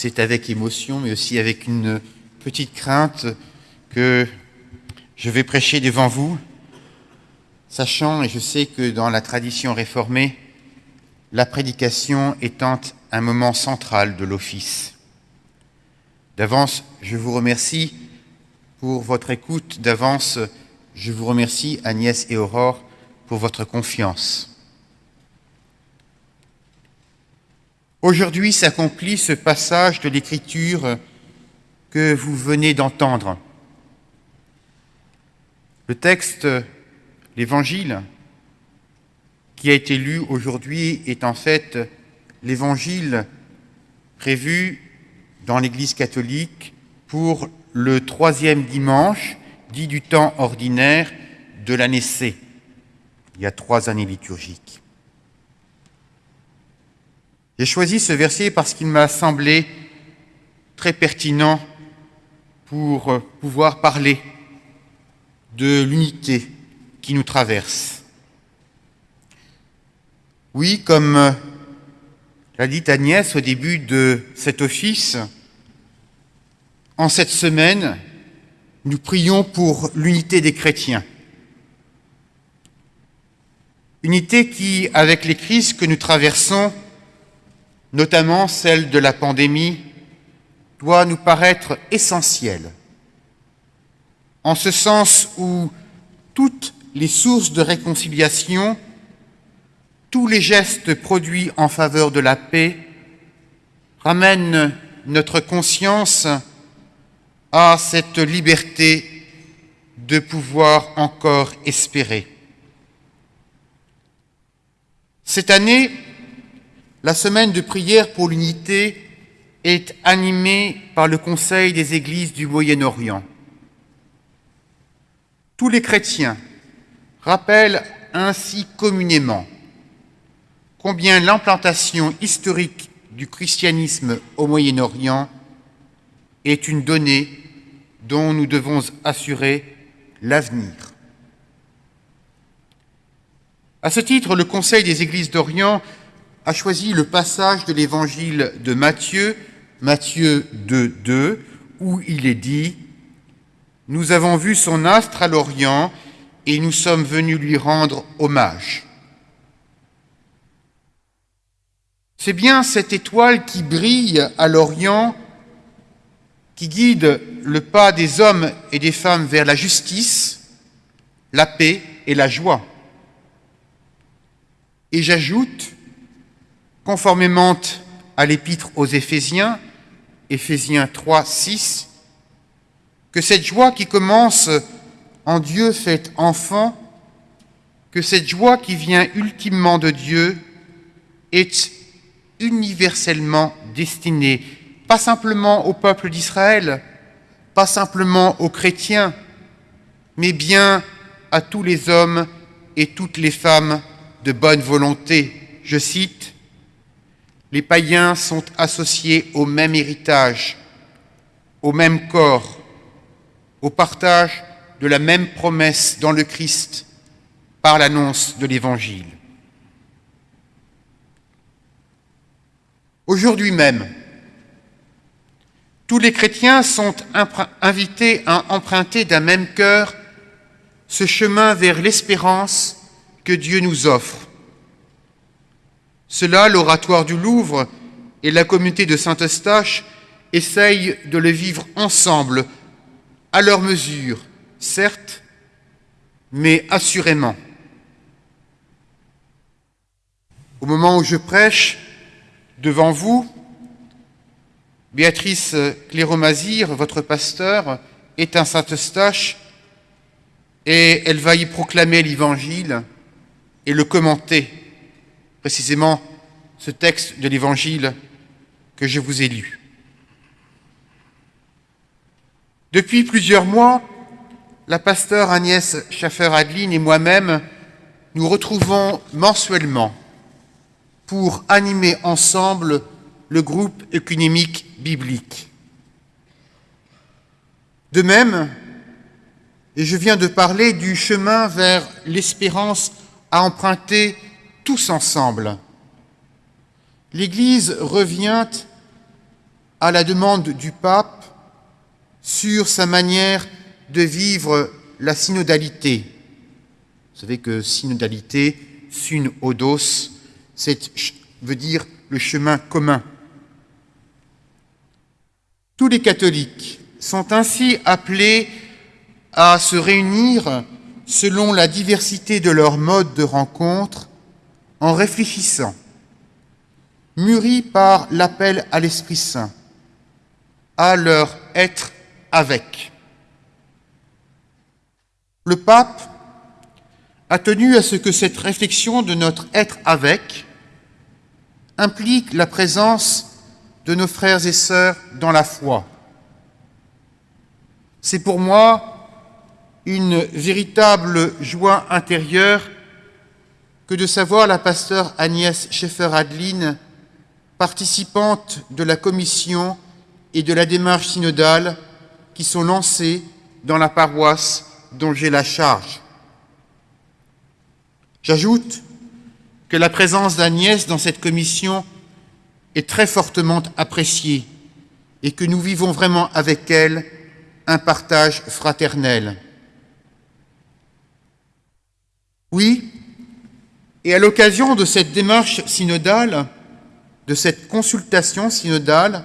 c'est avec émotion, mais aussi avec une petite crainte que je vais prêcher devant vous, sachant, et je sais que dans la tradition réformée, la prédication étant un moment central de l'office. D'avance, je vous remercie pour votre écoute. D'avance, je vous remercie, Agnès et Aurore, pour votre confiance. Aujourd'hui s'accomplit ce passage de l'Écriture que vous venez d'entendre. Le texte, l'Évangile, qui a été lu aujourd'hui est en fait l'Évangile prévu dans l'Église catholique pour le troisième dimanche, dit du temps ordinaire de l'année C, il y a trois années liturgiques. J'ai choisi ce verset parce qu'il m'a semblé très pertinent pour pouvoir parler de l'unité qui nous traverse. Oui, comme l'a dit Agnès au début de cet office, en cette semaine, nous prions pour l'unité des chrétiens. Unité qui, avec les crises que nous traversons, notamment celle de la pandémie, doit nous paraître essentielle, en ce sens où toutes les sources de réconciliation, tous les gestes produits en faveur de la paix ramènent notre conscience à cette liberté de pouvoir encore espérer. Cette année, la semaine de prière pour l'unité est animée par le Conseil des Églises du Moyen-Orient. Tous les chrétiens rappellent ainsi communément combien l'implantation historique du christianisme au Moyen-Orient est une donnée dont nous devons assurer l'avenir. À ce titre, le Conseil des Églises d'Orient a choisi le passage de l'évangile de Matthieu, Matthieu 2, 2, où il est dit « Nous avons vu son astre à l'Orient et nous sommes venus lui rendre hommage. » C'est bien cette étoile qui brille à l'Orient qui guide le pas des hommes et des femmes vers la justice, la paix et la joie. Et j'ajoute, conformément à l'épître aux Éphésiens, Éphésiens 3, 6, que cette joie qui commence en Dieu fait enfant, que cette joie qui vient ultimement de Dieu est universellement destinée pas simplement au peuple d'Israël, pas simplement aux chrétiens, mais bien à tous les hommes et toutes les femmes de bonne volonté. Je cite, Les païens sont associés au même héritage, au même corps, au partage de la même promesse dans le Christ par l'annonce de l'Évangile. Aujourd'hui même, tous les chrétiens sont invités à emprunter d'un même cœur ce chemin vers l'espérance que Dieu nous offre. Cela, l'oratoire du Louvre et la communauté de Saint-Eustache essayent de le vivre ensemble, à leur mesure, certes, mais assurément. Au moment où je prêche devant vous, Béatrice Cléromazir, votre pasteur, est un Saint-Eustache et elle va y proclamer l'Évangile et le commenter, précisément ce texte de l'Évangile que je vous ai lu. Depuis plusieurs mois, la pasteur Agnès Schaffer-Adeline et moi-même nous retrouvons mensuellement pour animer ensemble le groupe œcunémique biblique. De même, et je viens de parler du chemin vers l'espérance à emprunter tous ensemble, l'Église revient à la demande du pape sur sa manière de vivre la synodalité. Vous savez que synodalité, syn odos, veut dire le chemin commun. Tous les catholiques sont ainsi appelés à se réunir selon la diversité de leur mode de rencontre en réfléchissant, mûris par l'appel à l'Esprit Saint, à leur être avec. Le pape a tenu à ce que cette réflexion de notre être avec implique la présence de nos frères et sœurs dans la foi. C'est pour moi une véritable joie intérieure que de savoir la pasteur Agnès Schaeffer-Adeline, participante de la commission et de la démarche synodale qui sont lancées dans la paroisse dont j'ai la charge. J'ajoute que la présence d'Agnès dans cette commission est très fortement appréciée et que nous vivons vraiment avec elle un partage fraternel. Oui, et à l'occasion de cette démarche synodale, de cette consultation synodale,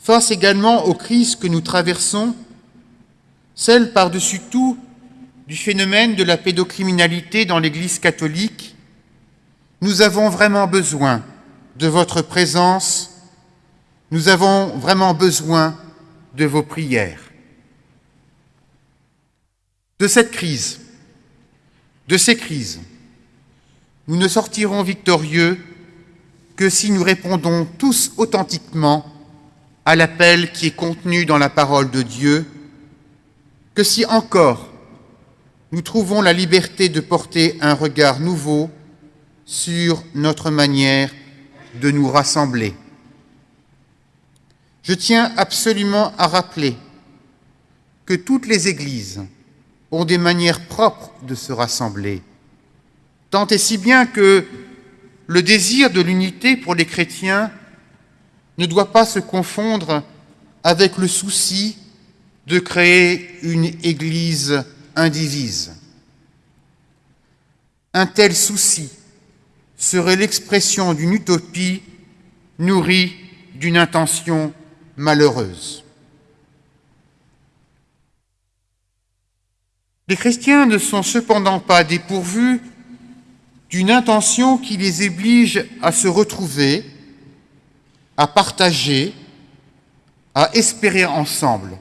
face également aux crises que nous traversons, celle par-dessus tout du phénomène de la pédocriminalité dans l'Église catholique, nous avons vraiment besoin de votre présence, nous avons vraiment besoin de vos prières. De cette crise, de ces crises, nous ne sortirons victorieux que si nous répondons tous authentiquement à l'appel qui est contenu dans la parole de Dieu, que si encore nous trouvons la liberté de porter un regard nouveau sur notre manière de nous rassembler. Je tiens absolument à rappeler que toutes les églises ont des manières propres de se rassembler, tant et si bien que le désir de l'unité pour les chrétiens ne doit pas se confondre avec le souci de créer une Église indivise. Un tel souci serait l'expression d'une utopie nourrie d'une intention malheureuse. Les chrétiens ne sont cependant pas dépourvus d'une intention qui les oblige à se retrouver, à partager, à espérer ensemble.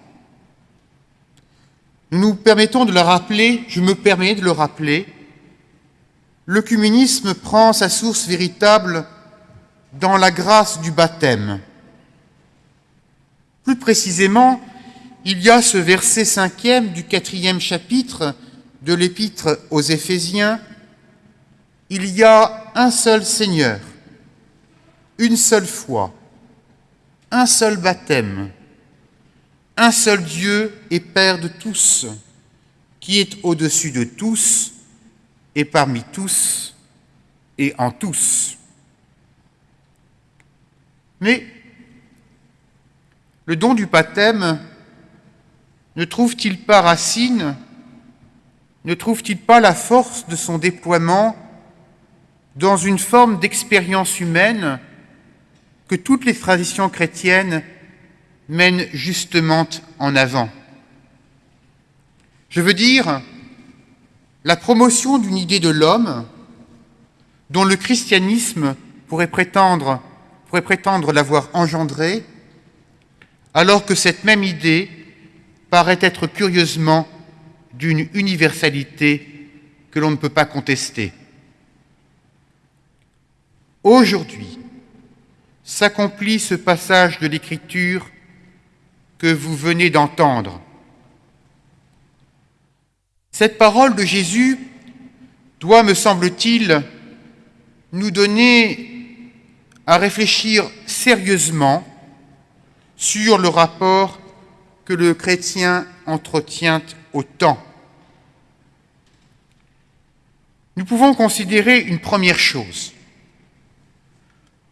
Nous nous permettons de le rappeler, je me permets de le rappeler, l'œcuménisme prend sa source véritable dans la grâce du baptême. Plus précisément, il y a ce verset cinquième du quatrième chapitre de l'épître aux Éphésiens, il y a un seul Seigneur, une seule foi, un seul baptême, un seul Dieu et Père de tous, qui est au-dessus de tous et parmi tous et en tous. Mais le don du baptême ne trouve-t-il pas racine, ne trouve-t-il pas la force de son déploiement dans une forme d'expérience humaine que toutes les traditions chrétiennes mènent justement en avant Je veux dire la promotion d'une idée de l'homme dont le christianisme pourrait prétendre, pourrait prétendre l'avoir engendré, alors que cette même idée paraît être curieusement d'une universalité que l'on ne peut pas contester. Aujourd'hui s'accomplit ce passage de l'Écriture que vous venez d'entendre cette parole de Jésus doit, me semble-t-il, nous donner à réfléchir sérieusement sur le rapport que le chrétien entretient au temps. Nous pouvons considérer une première chose.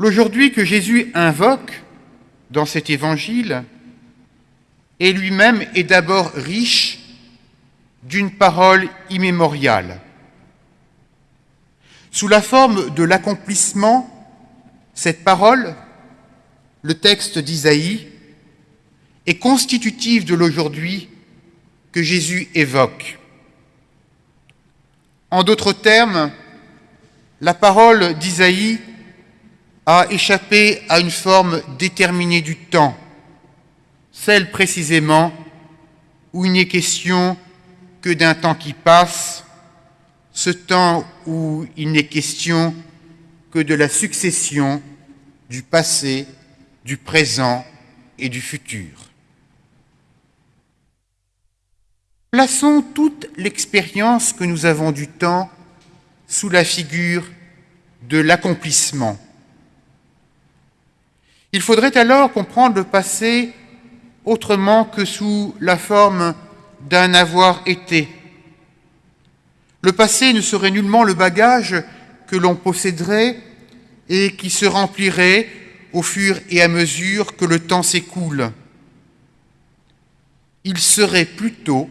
L'aujourd'hui que Jésus invoque, dans cet évangile et lui-même est d'abord riche d'une parole immémoriale. Sous la forme de l'accomplissement, cette parole, le texte d'Isaïe, est constitutive de l'aujourd'hui que Jésus évoque. En d'autres termes, la parole d'Isaïe a échappé à une forme déterminée du temps, celle précisément où il n'est question que d'un temps qui passe, ce temps où il n'est question que de la succession du passé, du présent et du futur. Plaçons toute l'expérience que nous avons du temps sous la figure de l'accomplissement. Il faudrait alors comprendre le passé autrement que sous la forme d'un avoir été. Le passé ne serait nullement le bagage que l'on posséderait et qui se remplirait au fur et à mesure que le temps s'écoule. Il serait plutôt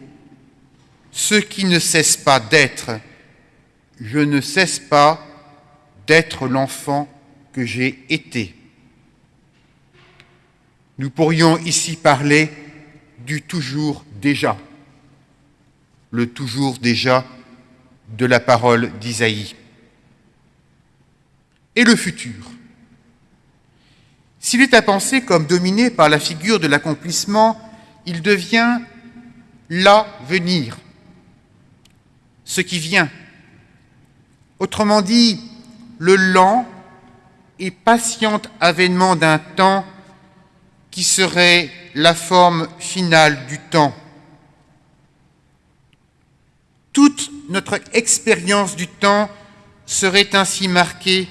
ce qui ne cesse pas d'être. Je ne cesse pas d'être l'enfant que j'ai été. Nous pourrions ici parler du toujours déjà, le toujours déjà de la parole d'Isaïe. Et le futur S'il est à penser comme dominé par la figure de l'accomplissement, il devient l'avenir, ce qui vient. Autrement dit, le lent et patient avènement d'un temps qui serait la forme finale du temps. Toute notre expérience du temps serait ainsi marquée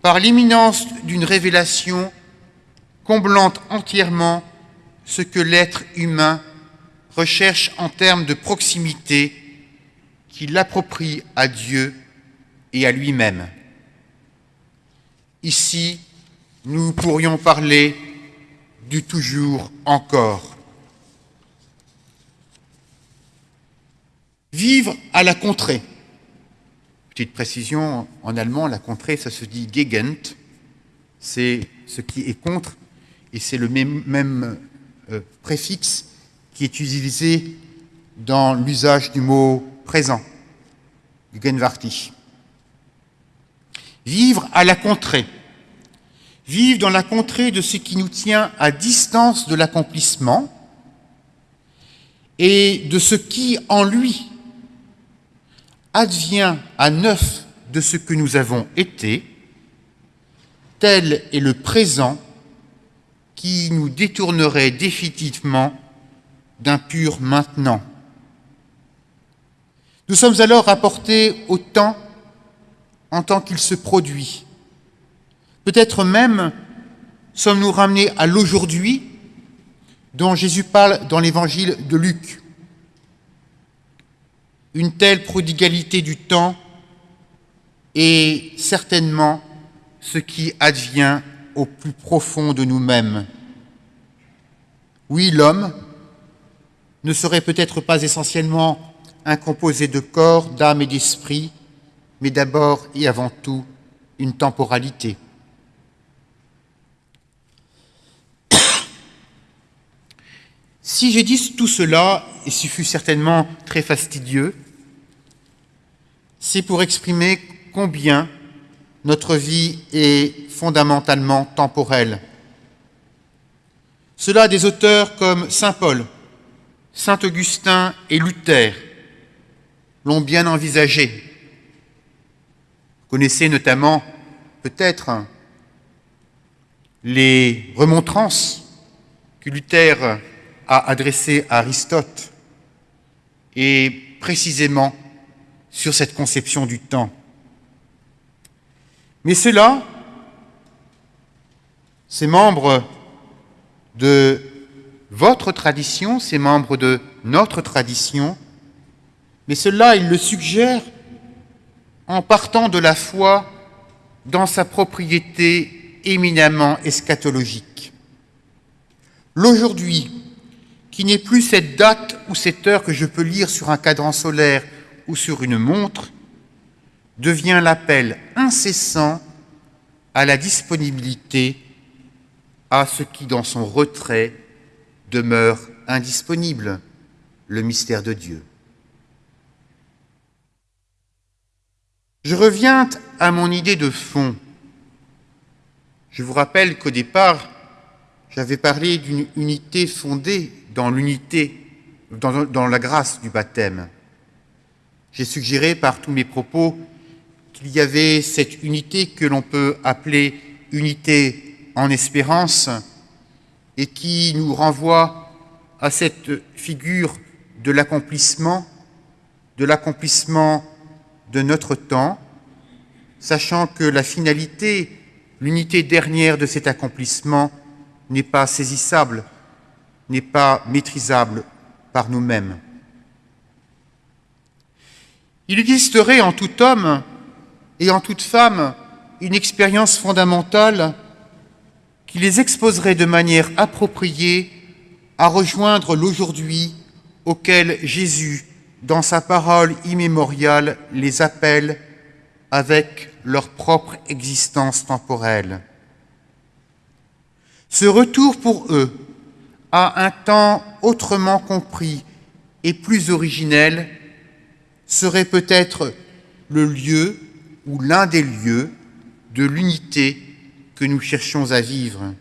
par l'imminence d'une révélation comblant entièrement ce que l'être humain recherche en termes de proximité qui l'approprie à Dieu et à lui-même. Ici, nous pourrions parler du toujours encore. Vivre à la contrée. Petite précision, en allemand, la contrée, ça se dit Gegend, c'est ce qui est contre, et c'est le même, euh, préfixe qui est utilisé dans l'usage du mot présent, Gegenwärtig. Vivre à la contrée vivre dans la contrée de ce qui nous tient à distance de l'accomplissement et de ce qui, en lui, advient à neuf de ce que nous avons été, tel est le présent qui nous détournerait définitivement d'un pur maintenant. Nous sommes alors rapportés au temps en tant qu'il se produit, Peut-être même sommes-nous ramenés à l'aujourd'hui dont Jésus parle dans l'évangile de Luc. Une telle prodigalité du temps est certainement ce qui advient au plus profond de nous-mêmes. Oui, l'homme ne serait peut-être pas essentiellement un composé de corps, d'âme et d'esprit, mais d'abord et avant tout une temporalité. Si j'ai dit tout cela, et ce fut certainement très fastidieux, c'est pour exprimer combien notre vie est fondamentalement temporelle. Cela des auteurs comme Saint Paul, Saint Augustin et Luther l'ont bien envisagé. Vous connaissez notamment peut-être les remontrances que Luther a adressé à Aristote et précisément sur cette conception du temps. Mais cela, ces membres de votre tradition, ces membres de notre tradition, mais cela, il le suggère en partant de la foi dans sa propriété éminemment eschatologique. L'aujourd'hui, qui n'est plus cette date ou cette heure que je peux lire sur un cadran solaire ou sur une montre, devient l'appel incessant à la disponibilité à ce qui, dans son retrait, demeure indisponible, le mystère de Dieu. Je reviens à mon idée de fond. Je vous rappelle qu'au départ, j'avais parlé d'une unité fondée dans l'unité, dans, la grâce du baptême. J'ai suggéré par tous mes propos qu'il y avait cette unité que l'on peut appeler unité en espérance et qui nous renvoie à cette figure de l'accomplissement, de l'accomplissement de notre temps, sachant que la finalité, l'unité dernière de cet accomplissement n'est pas saisissable, n'est pas maîtrisable par nous-mêmes. Il existerait en tout homme et en toute femme une expérience fondamentale qui les exposerait de manière appropriée à rejoindre l'aujourd'hui auquel Jésus dans sa parole immémoriale, les appelle avec leur propre existence temporelle. Ce retour pour eux à un temps autrement compris et plus originel serait peut-être le lieu ou l'un des lieux de l'unité que nous cherchons à vivre.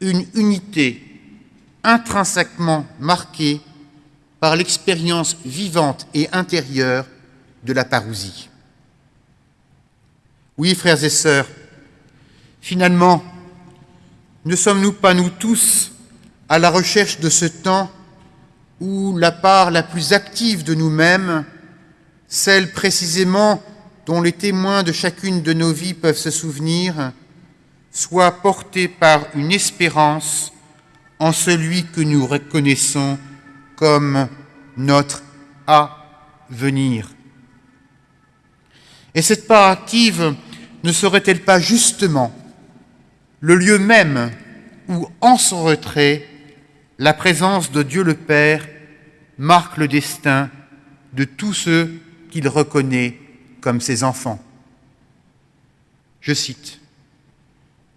Une unité intrinsèquement marquée par l'expérience vivante et intérieure de la parousie. Oui, frères et sœurs, finalement, ne sommes-nous pas nous tous à la recherche de ce temps où la part la plus active de nous-mêmes, celle précisément dont les témoins de chacune de nos vies peuvent se souvenir, soit portée par une espérance en celui que nous reconnaissons comme notre avenir. Et cette part active ne serait-elle pas justement le lieu même où, en son retrait, la présence de Dieu le Père marque le destin de tous ceux qu'il reconnaît comme ses enfants Je cite,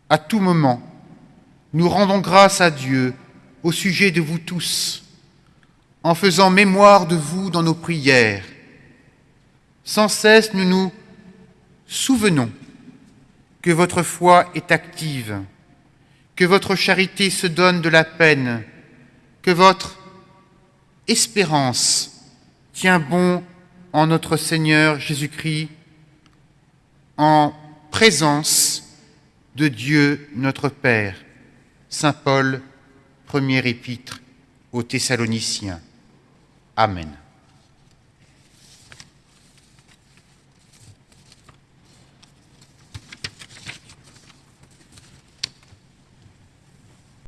À tout moment, nous rendons grâce à Dieu au sujet de vous tous, en faisant mémoire de vous dans nos prières. Sans cesse, nous nous souvenons que votre foi est active, que votre charité se donne de la peine, que votre espérance tient bon en notre Seigneur Jésus-Christ, en présence de Dieu notre Père. Saint Paul, premier épître aux Thessaloniciens. Amen.